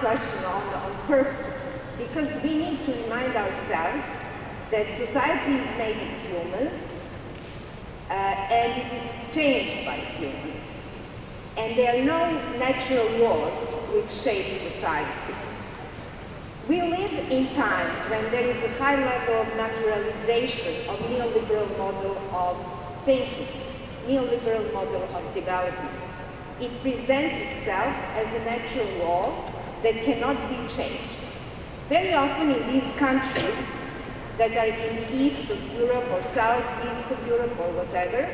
question on, on purpose, because we need to remind ourselves that society is made of humans, uh, and it is changed by humans. And there are no natural laws which shape society. We live in times when there is a high level of naturalization of neoliberal model of thinking, neoliberal model of development. It presents itself as a natural law that cannot be changed. Very often in these countries that are in the east of Europe or southeast of Europe or whatever,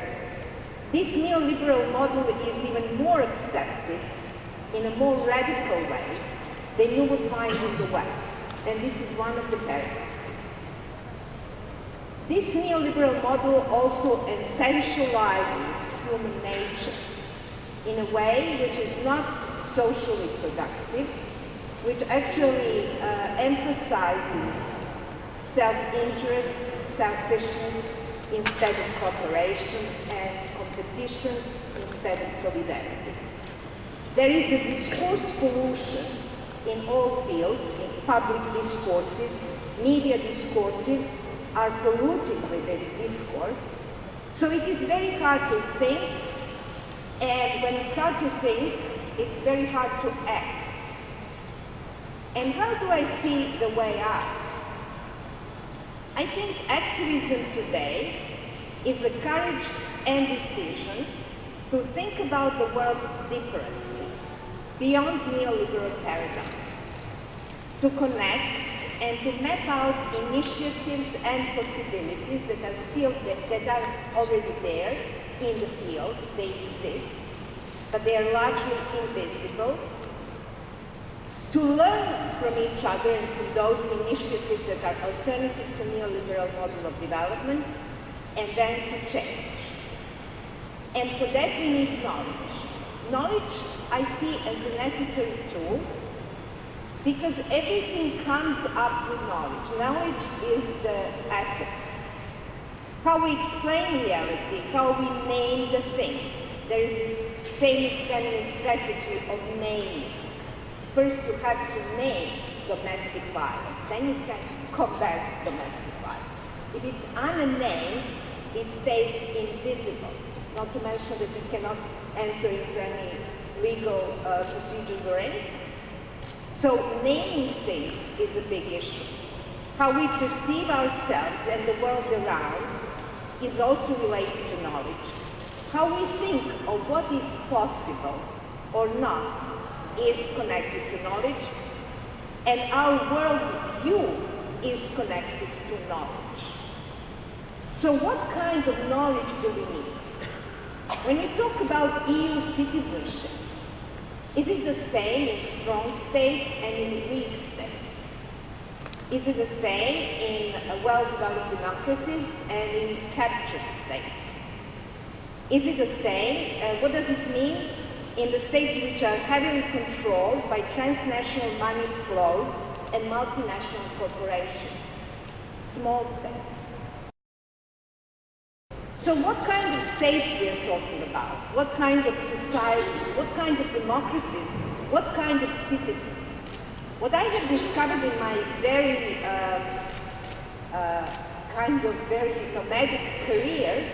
this neoliberal model is even more accepted in a more radical way than you would find in the West. And this is one of the paradoxes. This neoliberal model also essentializes human nature in a way which is not socially productive, which actually uh, emphasizes self-interest, selfishness instead of cooperation and competition instead of solidarity. There is a discourse pollution in all fields, in public discourses, media discourses are polluted with this discourse. So it is very hard to think, and when it's hard to think, it's very hard to act. And how do I see the way out? I think activism today is the courage and decision to think about the world differently beyond neoliberal paradigm, to connect and to map out initiatives and possibilities that are still, that, that are already there in the field, they exist, but they are largely invisible, to learn from each other and from those initiatives that are alternative to neoliberal model of development, and then to change. And for that we need knowledge. Knowledge I see as a necessary tool because everything comes up with knowledge. Knowledge is the essence. How we explain reality, how we name the things. There is this famous feminist strategy of naming. First you have to name domestic violence, then you can combat domestic violence. If it's unnamed, it stays invisible, not to mention that it cannot enter into any legal uh, procedures or anything. So naming things is a big issue. How we perceive ourselves and the world around is also related to knowledge. How we think of what is possible or not is connected to knowledge, and our world view is connected to knowledge. So what kind of knowledge do we need? When we talk about EU citizenship, is it the same in strong states and in weak states? Is it the same in well-developed democracies and in captured states? Is it the same? Uh, what does it mean in the states which are heavily controlled by transnational money flows and multinational corporations? Small states. So what kind of states we are talking about? What kind of societies? What kind of democracies? What kind of citizens? What I have discovered in my very uh, uh, kind of very nomadic career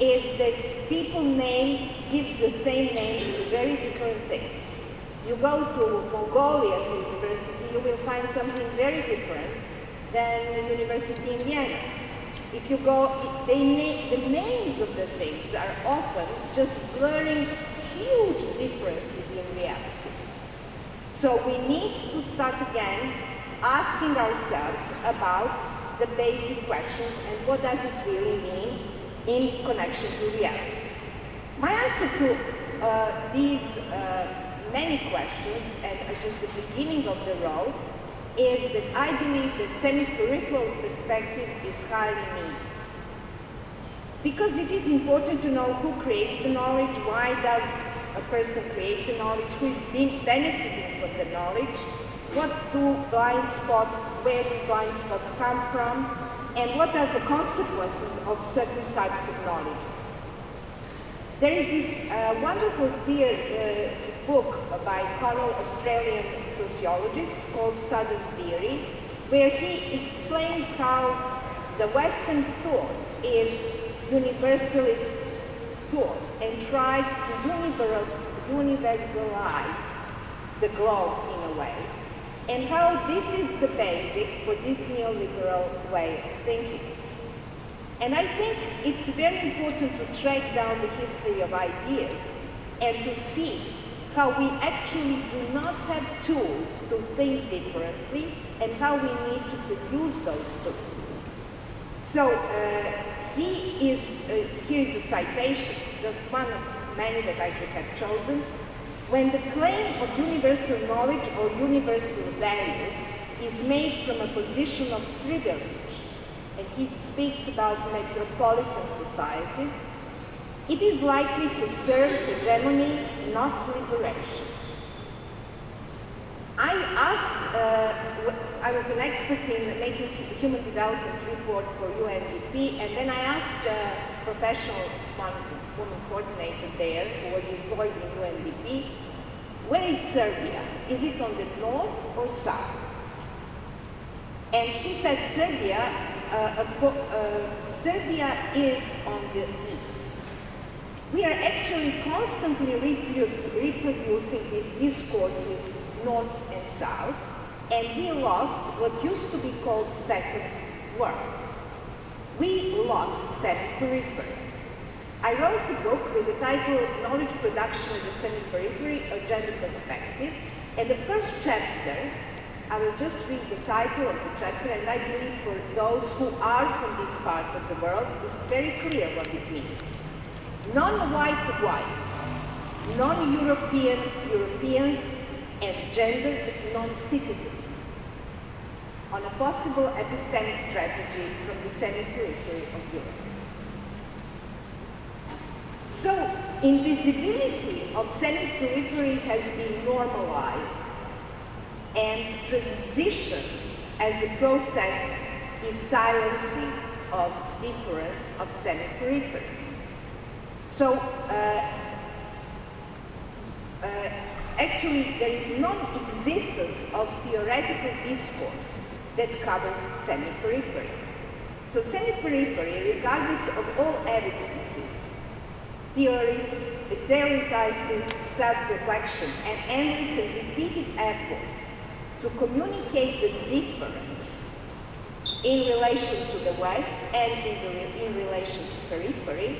is that people name, give the same names to very different things. You go to Mongolia to university, you will find something very different than university in Vienna. If you go, they na the names of the things are often just blurring huge differences in realities. So we need to start again asking ourselves about the basic questions and what does it really mean in connection to reality. My answer to uh, these uh, many questions and just the beginning of the road is that I believe that semi-peripheral perspective is highly needed. Because it is important to know who creates the knowledge, why does a person create the knowledge, who is being benefiting from the knowledge, what do blind spots, where do blind spots come from, and what are the consequences of certain types of knowledge. There is this uh, wonderful theory, uh, book by fellow Australian sociologist called Southern Theory, where he explains how the Western thought is universalist thought and tries to universalize the globe in a way, and how this is the basic for this neoliberal way of thinking. And I think it's very important to track down the history of ideas and to see how we actually do not have tools to think differently and how we need to produce those tools. So uh, he is, uh, here is a citation, just one of many that I could have chosen. When the claim of universal knowledge or universal values is made from a position of privilege, and he speaks about metropolitan societies, it is likely to serve hegemony, not liberation. I asked, uh, I was an expert in making human development report for UNDP, and then I asked a professional one woman coordinator there who was employed in UNDP, where is Serbia? Is it on the north or south? And she said Serbia, uh, uh, Serbia is on the east. We are actually constantly reprodu reproducing these discourses north and south, and we lost what used to be called second world. We lost semi-periphery. I wrote a book with the title Knowledge Production in the Semi-Periphery, A Gender Perspective, and the first chapter, I will just read the title of the chapter, and I believe for those who are from this part of the world, it's very clear what it means. Non-white whites, non-European Europeans, and gendered non-citizens on a possible epistemic strategy from the semi-periphery of Europe. So, invisibility of semi-periphery has been normalized and transition as a process is silencing of difference of semi-periphery. So, uh, uh, actually there is non-existence of theoretical discourse that covers semi-periphery. So semi-periphery, regardless of all evidences, theorizes self-reflection and endless and repeated efforts to communicate the difference in relation to the West and in, the, in relation to periphery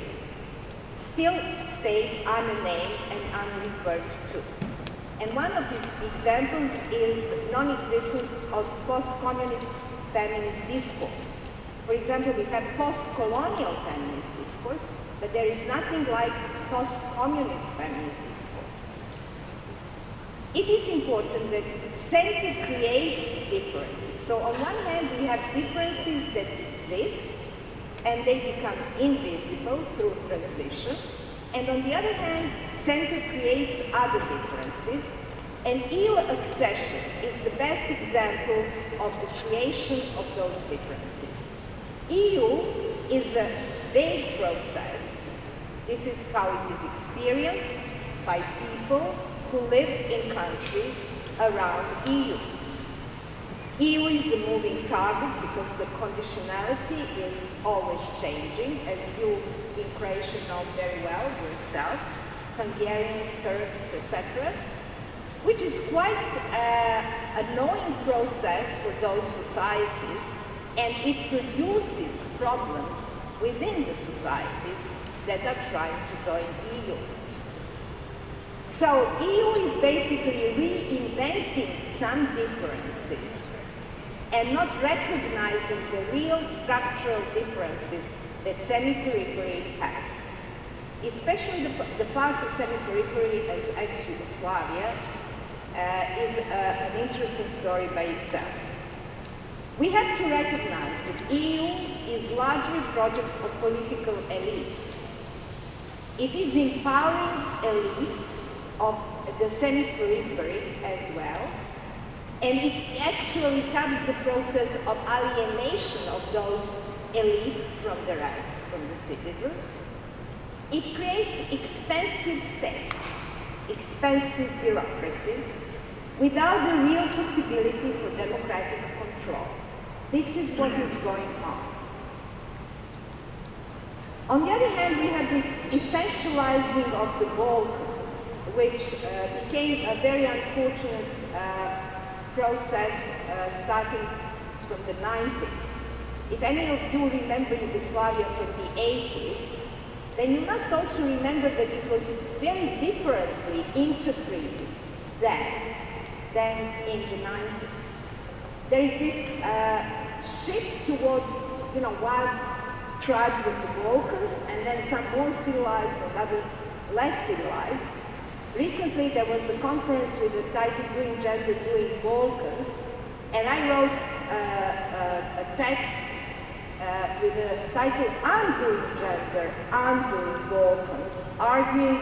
still stay unnamed and unreferred to. And one of these examples is non-existence of post-communist feminist discourse. For example, we have post-colonial feminist discourse, but there is nothing like post-communist feminist discourse. It is important that center creates differences. So on one hand, we have differences that exist, and they become invisible through transition. And on the other hand, center creates other differences, and EU accession is the best example of the creation of those differences. EU is a vague process. This is how it is experienced by people who live in countries around EU. EU is a moving target because the conditionality is always changing, as you in Croatia know very well yourself, Hungarians, Turks, etc., which is quite uh, a knowing process for those societies, and it produces problems within the societies that are trying to join EU. So EU is basically reinventing some differences and not recognizing the real structural differences that semi-periphery has. Especially the, the part of semi-periphery as ex-Yugoslavia uh, is uh, an interesting story by itself. We have to recognize that EU is largely a project of political elites. It is empowering elites of the semi-periphery as well, and it actually helps the process of alienation of those elites from the rest, from the citizens. It creates expensive states, expensive bureaucracies, without the real possibility for democratic control. This is what is going on. On the other hand, we have this essentializing of the Balkans, which uh, became a very unfortunate uh, process uh, starting from the 90s. If any of you remember Yugoslavia from the 80s, then you must also remember that it was very differently interpreted then than in the 90s. There is this uh, shift towards, you know, wild tribes of the Balkans, and then some more civilized and others less civilized. Recently, there was a conference with the title Doing Gender, Doing Balkans, and I wrote uh, uh, a text uh, with the title Undoing Gender, Undoing Balkans, arguing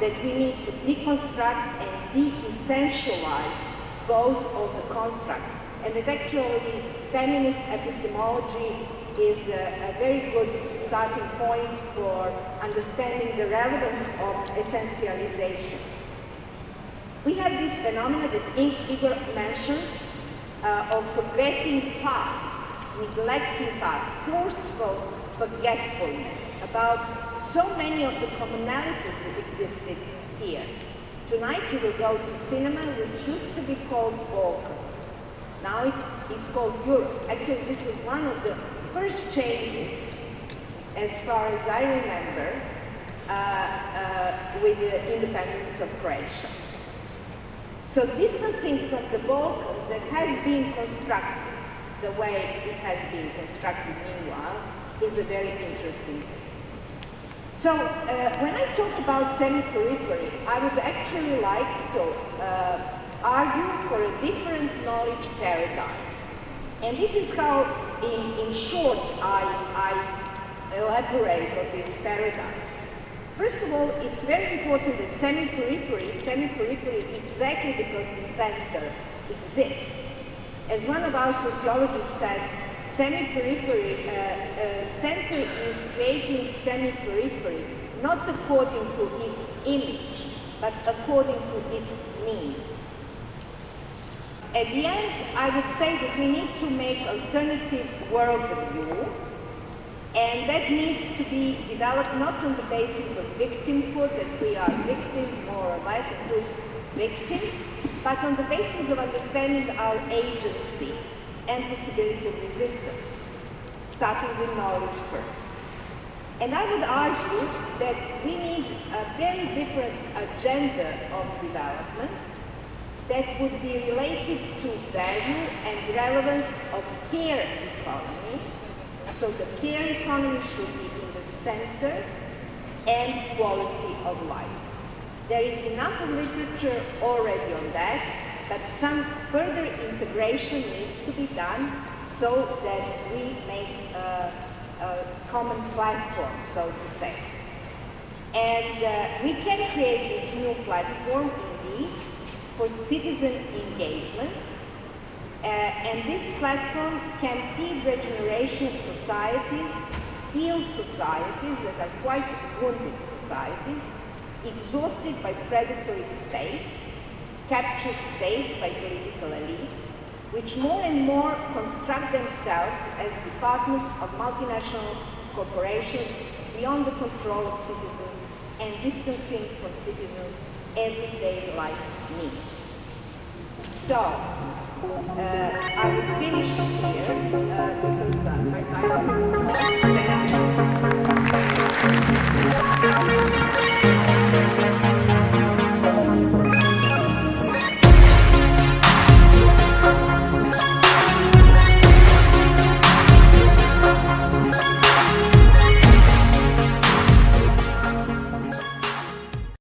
that we need to deconstruct and de-essentialize both of the constructs. And that actually feminist epistemology is a, a, very good starting point for understanding the relevance of essentialization. We have this phenomenon that Igor mentioned uh, of forgetting past, neglecting past, forceful forgetfulness about so many of the commonalities that existed here. Tonight you will go to cinema, which used to be called Balkans. Now it's, it's called Europe. Actually, this was one of the first changes, as far as I remember, uh, uh, with the independence of Croatia. So distancing from the Balkans that has been constructed the way it has been constructed meanwhile is a very interesting. So uh, when I talk about semi-periphery, I would actually like to uh, argue for a different knowledge paradigm. And this is how, in, in short, I, I elaborate on this paradigm. First of all, it's very important that semi-periphery, semi-periphery exactly because the center exists. As one of our sociologists said, semi-periphery, uh, uh, center is creating semi-periphery, not according to its image, but according to its needs. At the end, I would say that we need to make alternative worldview, and that needs to be developed not on the basis of victimhood, that we are victims or who is victim, but on the basis of understanding our agency and possibility of resistance, starting with knowledge first. And I would argue that we need a very different agenda of development that would be related to value and relevance of care economy. So the care economy should be in the center and quality of life. There is enough literature already on that, but some further integration needs to be done so that we make a, a common platform, so to say. And uh, we can create this new platform, indeed, for citizen engagements. Uh, and this platform can feed regeneration societies, heal societies that are quite wounded societies, exhausted by predatory states, captured states by political elites, which more and more construct themselves as departments of multinational corporations beyond the control of citizens and distancing from citizens everyday life needs. So, uh, I would finish here uh, because uh, my time is